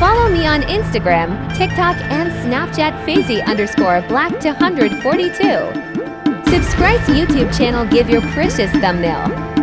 Follow me on Instagram, TikTok, and Snapchat Fazy underscore black two hundred forty two. Subscribe to YouTube channel Give Your Precious Thumbnail.